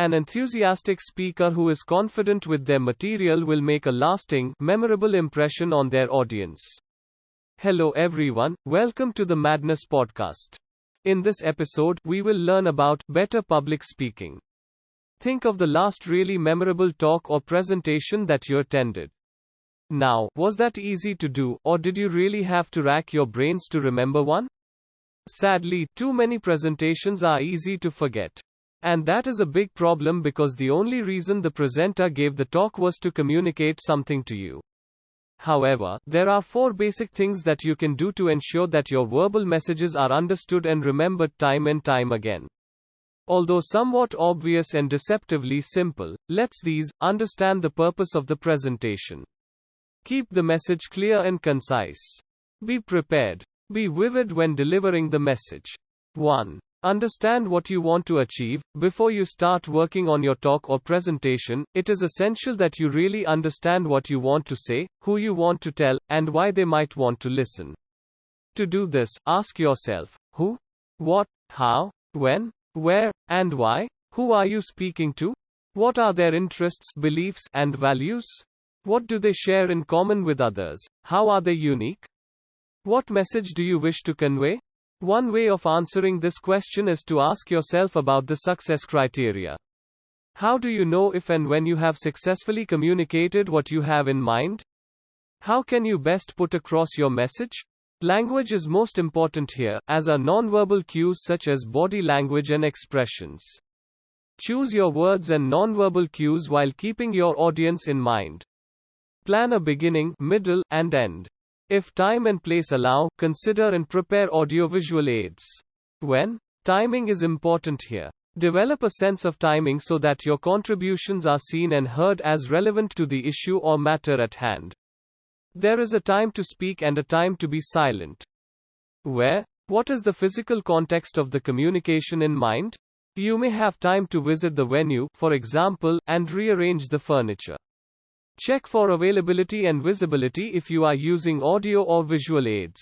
An enthusiastic speaker who is confident with their material will make a lasting, memorable impression on their audience. Hello everyone, welcome to the Madness Podcast. In this episode, we will learn about better public speaking. Think of the last really memorable talk or presentation that you attended. Now, was that easy to do, or did you really have to rack your brains to remember one? Sadly, too many presentations are easy to forget. And that is a big problem because the only reason the presenter gave the talk was to communicate something to you. However, there are four basic things that you can do to ensure that your verbal messages are understood and remembered time and time again. Although somewhat obvious and deceptively simple, let's these understand the purpose of the presentation. Keep the message clear and concise. Be prepared. Be vivid when delivering the message. 1. Understand what you want to achieve. Before you start working on your talk or presentation, it is essential that you really understand what you want to say, who you want to tell, and why they might want to listen. To do this, ask yourself who, what, how, when, where, and why. Who are you speaking to? What are their interests, beliefs, and values? What do they share in common with others? How are they unique? What message do you wish to convey? One way of answering this question is to ask yourself about the success criteria. How do you know if and when you have successfully communicated what you have in mind? How can you best put across your message? Language is most important here, as are nonverbal cues such as body language and expressions. Choose your words and nonverbal cues while keeping your audience in mind. Plan a beginning, middle, and end. If time and place allow, consider and prepare audiovisual aids. When? Timing is important here. Develop a sense of timing so that your contributions are seen and heard as relevant to the issue or matter at hand. There is a time to speak and a time to be silent. Where? What is the physical context of the communication in mind? You may have time to visit the venue, for example, and rearrange the furniture. Check for availability and visibility if you are using audio or visual aids.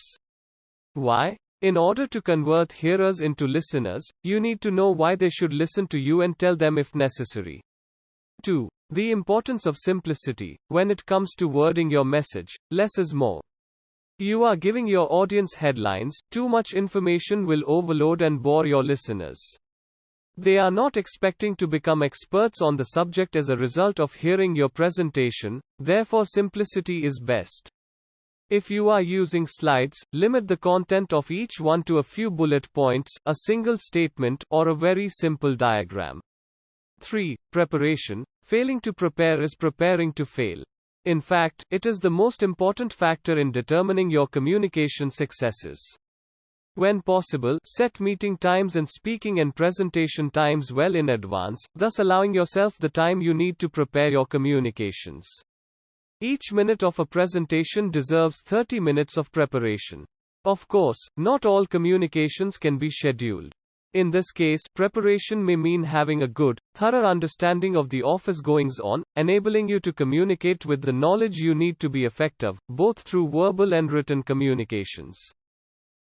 Why? In order to convert hearers into listeners, you need to know why they should listen to you and tell them if necessary. 2. The importance of simplicity. When it comes to wording your message, less is more. You are giving your audience headlines, too much information will overload and bore your listeners. They are not expecting to become experts on the subject as a result of hearing your presentation, therefore, simplicity is best. If you are using slides, limit the content of each one to a few bullet points, a single statement, or a very simple diagram. 3. Preparation. Failing to prepare is preparing to fail. In fact, it is the most important factor in determining your communication successes. When possible, set meeting times and speaking and presentation times well in advance, thus allowing yourself the time you need to prepare your communications. Each minute of a presentation deserves 30 minutes of preparation. Of course, not all communications can be scheduled. In this case, preparation may mean having a good, thorough understanding of the office goings on, enabling you to communicate with the knowledge you need to be effective, both through verbal and written communications.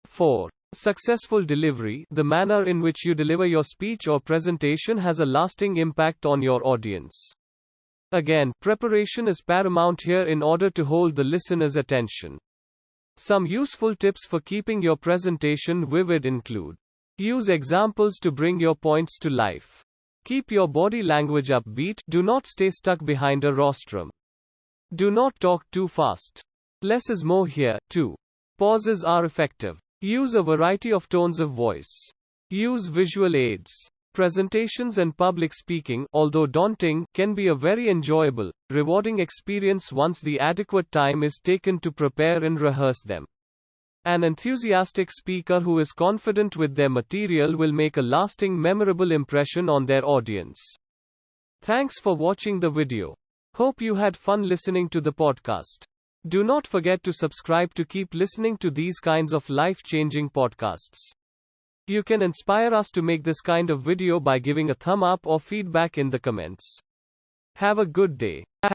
4. Successful delivery, the manner in which you deliver your speech or presentation has a lasting impact on your audience. Again, preparation is paramount here in order to hold the listener's attention. Some useful tips for keeping your presentation vivid include Use examples to bring your points to life. Keep your body language upbeat, do not stay stuck behind a rostrum. Do not talk too fast. Less is more here, too. Pauses are effective. Use a variety of tones of voice. Use visual aids. Presentations and public speaking, although daunting, can be a very enjoyable, rewarding experience once the adequate time is taken to prepare and rehearse them. An enthusiastic speaker who is confident with their material will make a lasting memorable impression on their audience. Thanks for watching the video. Hope you had fun listening to the podcast. Do not forget to subscribe to keep listening to these kinds of life changing podcasts. You can inspire us to make this kind of video by giving a thumb up or feedback in the comments. Have a good day.